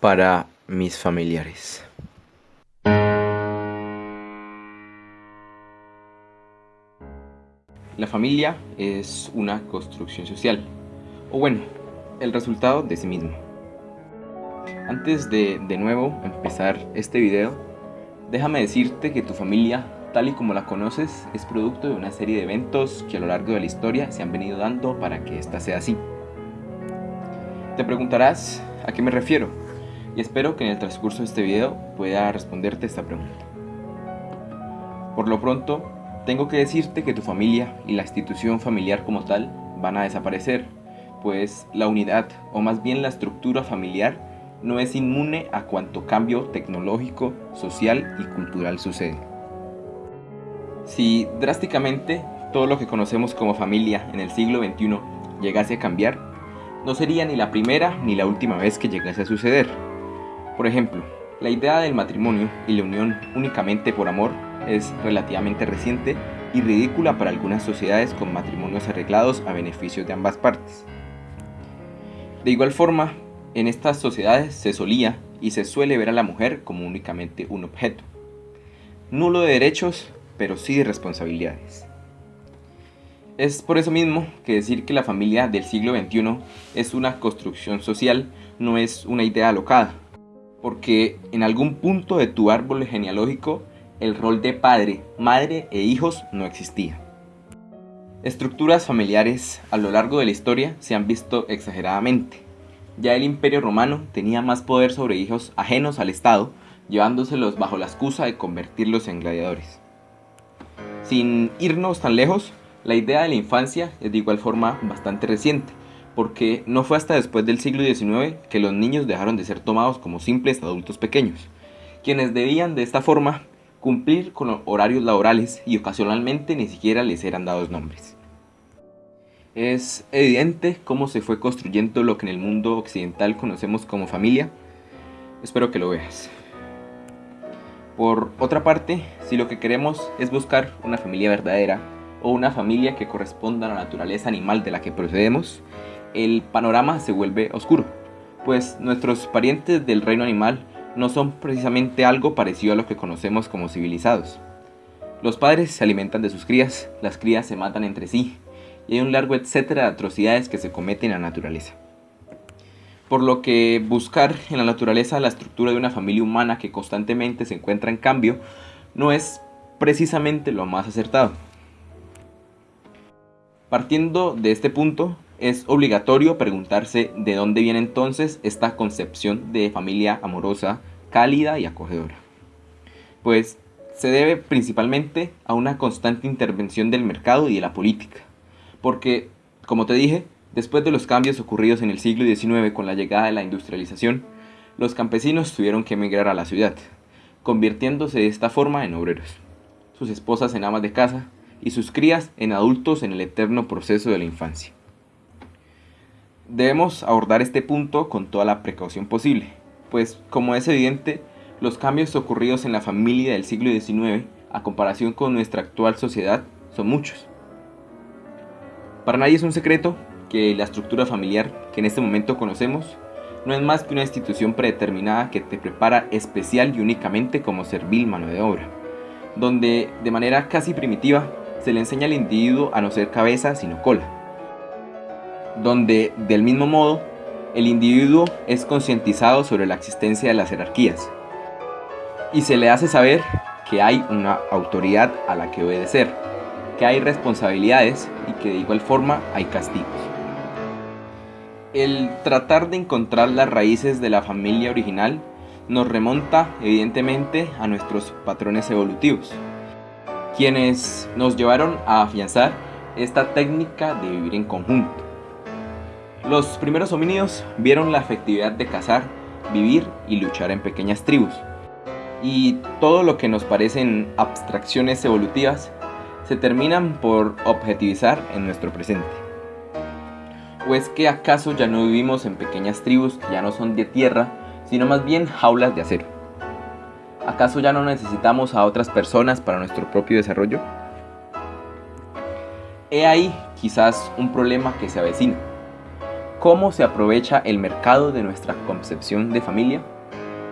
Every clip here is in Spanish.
para mis familiares. La familia es una construcción social, o bueno, el resultado de sí mismo. Antes de de nuevo empezar este video, déjame decirte que tu familia, tal y como la conoces, es producto de una serie de eventos que a lo largo de la historia se han venido dando para que ésta sea así. Te preguntarás a qué me refiero, y espero que en el transcurso de este video pueda responderte esta pregunta. Por lo pronto, tengo que decirte que tu familia y la institución familiar como tal van a desaparecer, pues la unidad, o más bien la estructura familiar, no es inmune a cuanto cambio tecnológico, social y cultural sucede. Si drásticamente todo lo que conocemos como familia en el siglo XXI llegase a cambiar, no sería ni la primera ni la última vez que llegase a suceder. Por ejemplo, la idea del matrimonio y la unión únicamente por amor es relativamente reciente y ridícula para algunas sociedades con matrimonios arreglados a beneficio de ambas partes. De igual forma, en estas sociedades se solía y se suele ver a la mujer como únicamente un objeto. Nulo de derechos, pero sí de responsabilidades. Es por eso mismo que decir que la familia del siglo XXI es una construcción social no es una idea alocada, porque en algún punto de tu árbol genealógico el rol de padre, madre e hijos no existía. Estructuras familiares a lo largo de la historia se han visto exageradamente, ya el imperio romano tenía más poder sobre hijos ajenos al Estado, llevándoselos bajo la excusa de convertirlos en gladiadores. Sin irnos tan lejos, la idea de la infancia es de igual forma bastante reciente, porque no fue hasta después del siglo XIX que los niños dejaron de ser tomados como simples adultos pequeños, quienes debían de esta forma cumplir con horarios laborales y ocasionalmente ni siquiera les eran dados nombres. Es evidente cómo se fue construyendo lo que en el mundo occidental conocemos como familia. Espero que lo veas. Por otra parte, si lo que queremos es buscar una familia verdadera o una familia que corresponda a la naturaleza animal de la que procedemos, el panorama se vuelve oscuro, pues nuestros parientes del reino animal no son precisamente algo parecido a lo que conocemos como civilizados. Los padres se alimentan de sus crías, las crías se matan entre sí, y hay un largo etcétera de atrocidades que se cometen en la naturaleza. Por lo que buscar en la naturaleza la estructura de una familia humana que constantemente se encuentra en cambio no es precisamente lo más acertado. Partiendo de este punto, es obligatorio preguntarse de dónde viene entonces esta concepción de familia amorosa, cálida y acogedora. Pues se debe principalmente a una constante intervención del mercado y de la política porque, como te dije, después de los cambios ocurridos en el siglo XIX con la llegada de la industrialización, los campesinos tuvieron que emigrar a la ciudad, convirtiéndose de esta forma en obreros, sus esposas en amas de casa y sus crías en adultos en el eterno proceso de la infancia. Debemos abordar este punto con toda la precaución posible, pues como es evidente, los cambios ocurridos en la familia del siglo XIX a comparación con nuestra actual sociedad son muchos. Para nadie es un secreto que la estructura familiar que en este momento conocemos no es más que una institución predeterminada que te prepara especial y únicamente como servil mano de obra, donde de manera casi primitiva se le enseña al individuo a no ser cabeza sino cola, donde del mismo modo el individuo es concientizado sobre la existencia de las jerarquías y se le hace saber que hay una autoridad a la que obedecer, que hay responsabilidades y que de igual forma hay castigos. El tratar de encontrar las raíces de la familia original nos remonta evidentemente a nuestros patrones evolutivos, quienes nos llevaron a afianzar esta técnica de vivir en conjunto. Los primeros homínidos vieron la efectividad de cazar, vivir y luchar en pequeñas tribus, y todo lo que nos parecen abstracciones evolutivas se terminan por objetivizar en nuestro presente. ¿O es que acaso ya no vivimos en pequeñas tribus que ya no son de tierra, sino más bien jaulas de acero? ¿Acaso ya no necesitamos a otras personas para nuestro propio desarrollo? He ahí quizás un problema que se avecina, cómo se aprovecha el mercado de nuestra concepción de familia?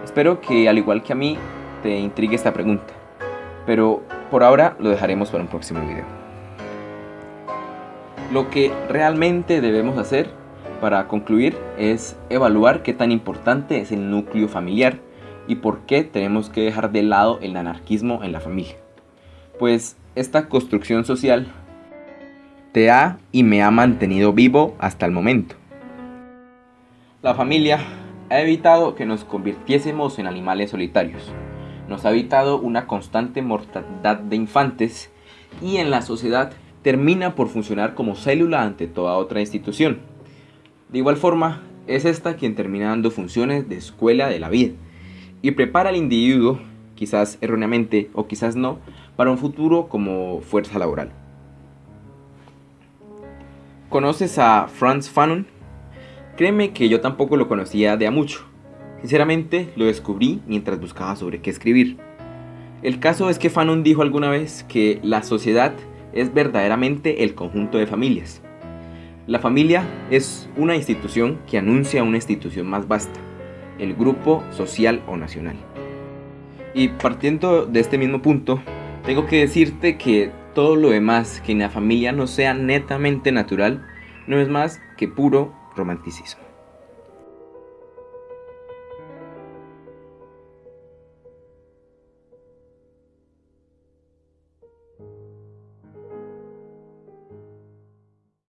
Espero que al igual que a mí te intrigue esta pregunta, pero por ahora lo dejaremos para un próximo video. Lo que realmente debemos hacer para concluir es evaluar qué tan importante es el núcleo familiar y por qué tenemos que dejar de lado el anarquismo en la familia. Pues esta construcción social te ha y me ha mantenido vivo hasta el momento. La familia ha evitado que nos convirtiésemos en animales solitarios, nos ha evitado una constante mortandad de infantes y en la sociedad termina por funcionar como célula ante toda otra institución. De igual forma, es esta quien termina dando funciones de escuela de la vida y prepara al individuo, quizás erróneamente o quizás no, para un futuro como fuerza laboral. ¿Conoces a Franz Fanon? Créeme que yo tampoco lo conocía de a mucho. Sinceramente lo descubrí mientras buscaba sobre qué escribir. El caso es que Fanon dijo alguna vez que la sociedad es verdaderamente el conjunto de familias. La familia es una institución que anuncia una institución más vasta, el grupo social o nacional. Y partiendo de este mismo punto, tengo que decirte que todo lo demás que en la familia no sea netamente natural no es más que puro romanticismo.